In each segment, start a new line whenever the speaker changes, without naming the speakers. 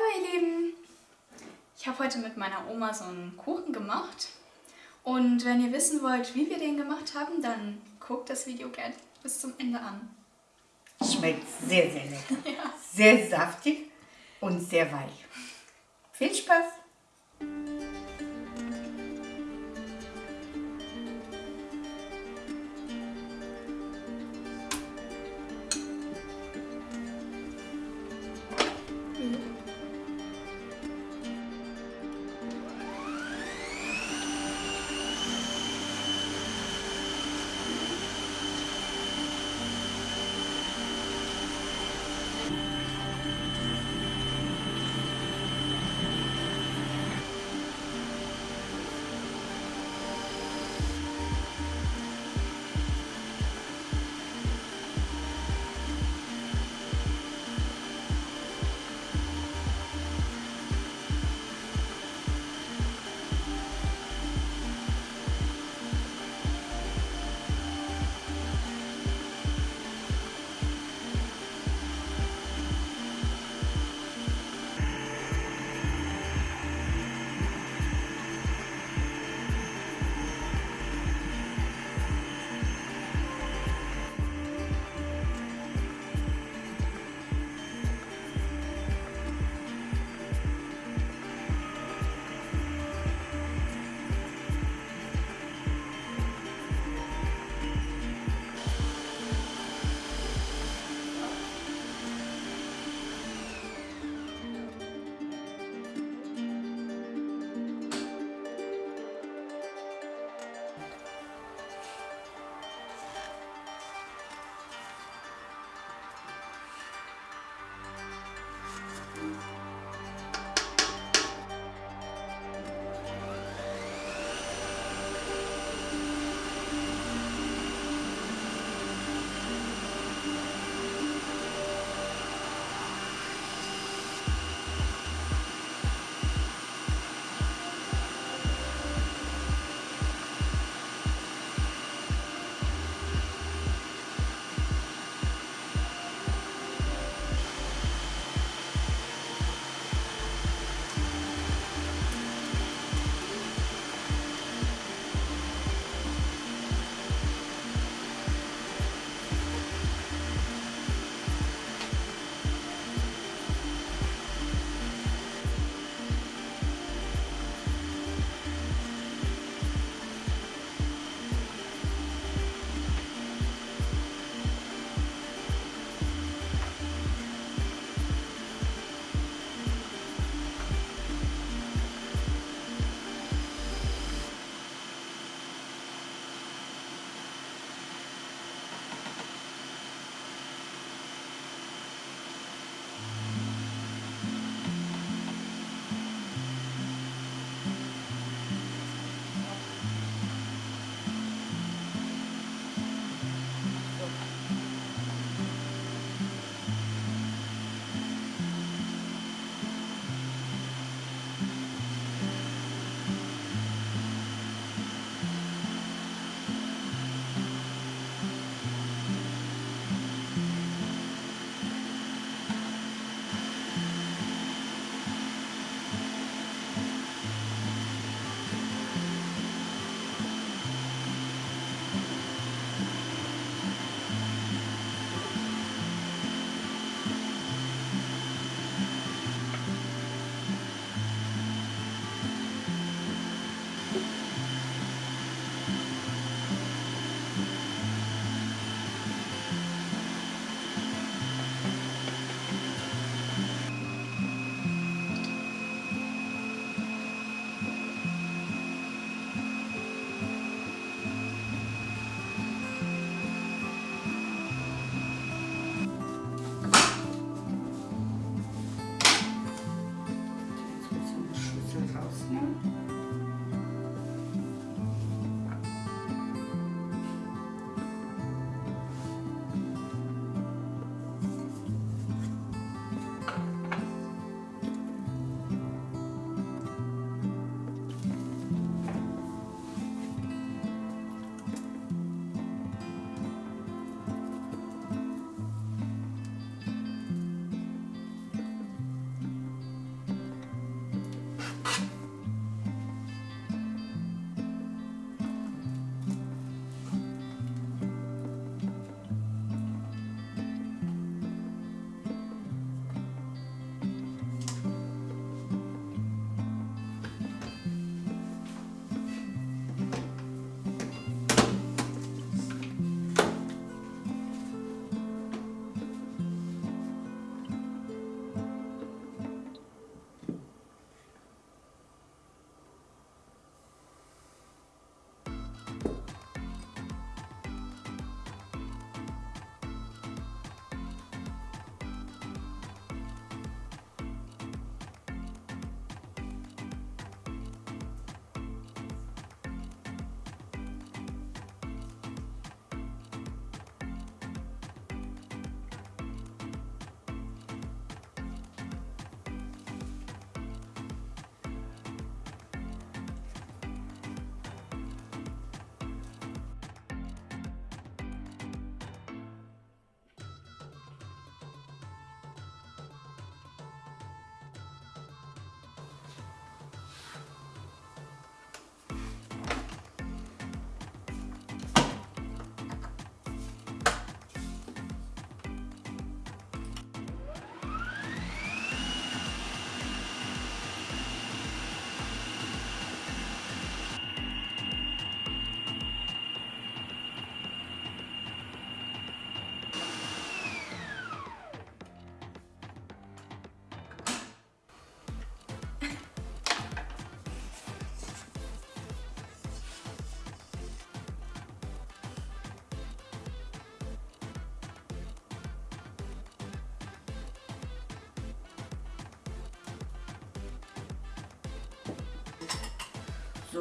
Hallo ihr Lieben! Ich habe heute mit meiner Oma so einen Kuchen gemacht. Und wenn ihr wissen wollt, wie wir den gemacht haben, dann guckt das Video gerne bis zum Ende an.
Schmeckt sehr, sehr lecker.
Ja.
Sehr saftig und sehr weich. Viel Spaß!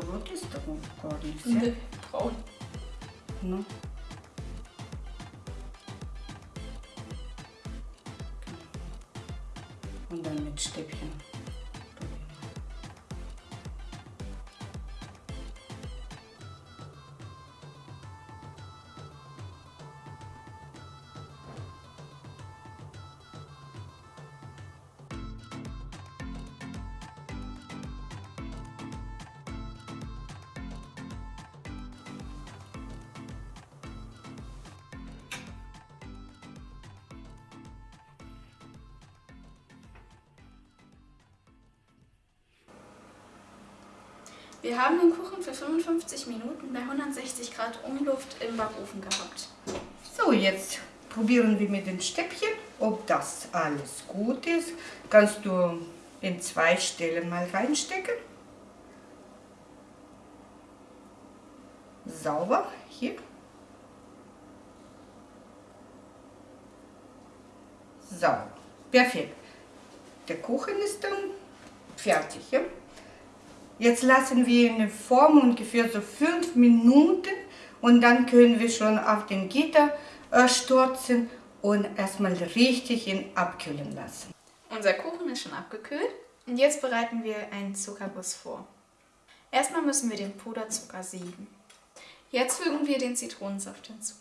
So rot ist er gar nicht.
Nee,
Ja?
braun.
No. Und dann mit Stäbchen.
Wir haben den Kuchen für 55 Minuten bei 160 Grad Umluft im Backofen gehabt.
So, jetzt probieren wir mit den Stäbchen, ob das alles gut ist. Kannst du in zwei Stellen mal reinstecken. Sauber, hier. So, perfekt. Der Kuchen ist dann fertig. Ja? Jetzt lassen wir ihn formen ungefähr so fünf Minuten und dann können wir schon auf den Gitter äh, stürzen und erstmal richtig ihn abkühlen lassen.
Unser Kuchen ist schon abgekühlt und jetzt bereiten wir einen Zuckerguss vor. Erstmal müssen wir den Puderzucker sieben. Jetzt fügen wir den Zitronensaft hinzu.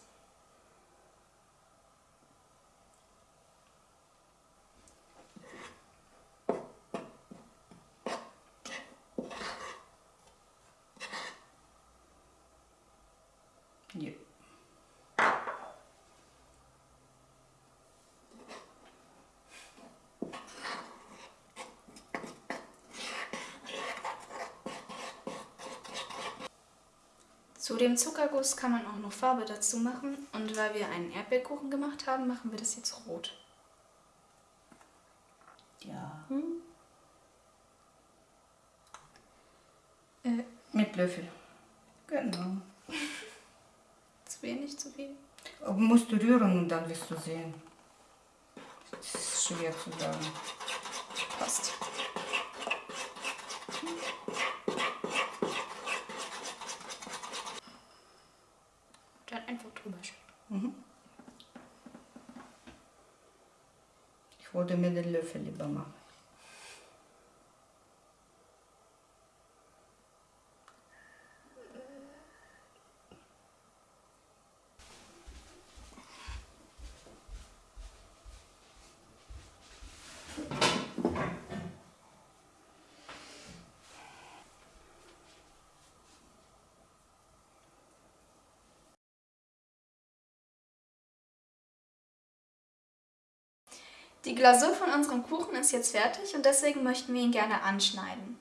Ja.
Zu dem Zuckerguss kann man auch noch Farbe dazu machen und weil wir einen Erdbeerkuchen gemacht haben, machen wir das jetzt rot.
ja.
Äh,
Mit Löffel. Genau.
zu wenig, zu viel?
Aber musst du rühren und dann wirst du sehen. Das ist schwer zu sagen.
Passt. Dann einfach drüber schütten.
Ich wollte mir den Löffel lieber machen.
Die Glasur von unserem Kuchen ist jetzt fertig und deswegen möchten wir ihn gerne anschneiden.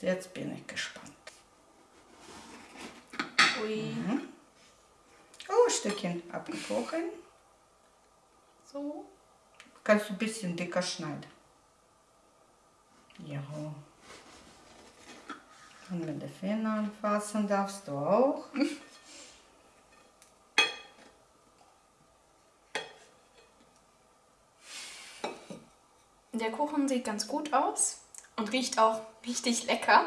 Jetzt bin ich gespannt.
Ui,
Oh, Stückchen abgebrochen.
so.
Kannst du ein bisschen dicker schneiden. Ja. Und mit den Fingern anfassen darfst du auch.
Der Kuchen sieht ganz gut aus und riecht auch richtig lecker.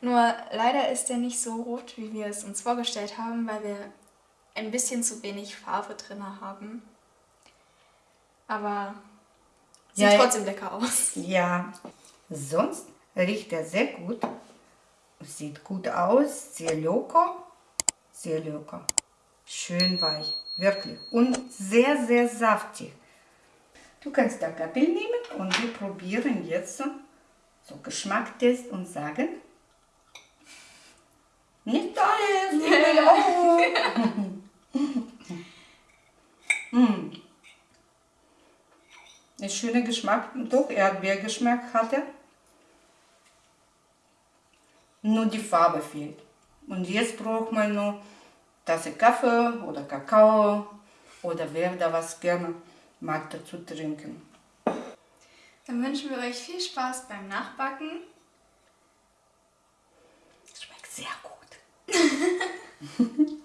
Nur leider ist er nicht so rot, wie wir es uns vorgestellt haben, weil wir ein bisschen zu wenig Farbe drin haben. Aber sieht
Ja,
trotzdem lecker aus.
Ja, sonst riecht er sehr gut. Sieht gut aus, sehr locker. Sehr locker. Schön weich, wirklich. Und sehr, sehr saftig. Du kannst da Gabel nehmen und wir probieren jetzt so, Geschmacktest und sagen. Nicht alles, mm. Ein schöner Geschmack, doch Erdbeergeschmack hat er. Nur die Farbe fehlt. Und jetzt braucht man nur Tasse Kaffee oder Kakao oder wer da was gerne mag dazu trinken.
Dann wünschen wir euch viel Spaß beim Nachbacken.
Es schmeckt sehr gut.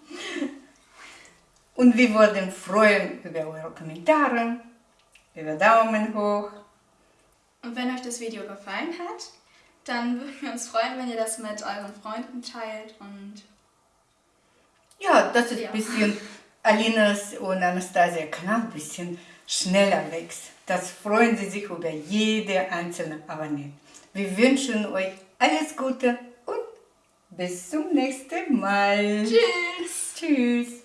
Und wir würden freuen über eure Kommentare, über Daumen hoch
Und wenn euch das Video gefallen hat, dann würden wir uns freuen, wenn ihr das mit euren Freunden teilt und
Ja, das ist
Ja.
ein bisschen Alinas und Anastasia Kanal ein bisschen schneller wächst. Das freuen sie sich über jede einzelne Abonnent. Wir wünschen euch alles Gute und bis zum nächsten Mal.
tschüss!
Tschüss.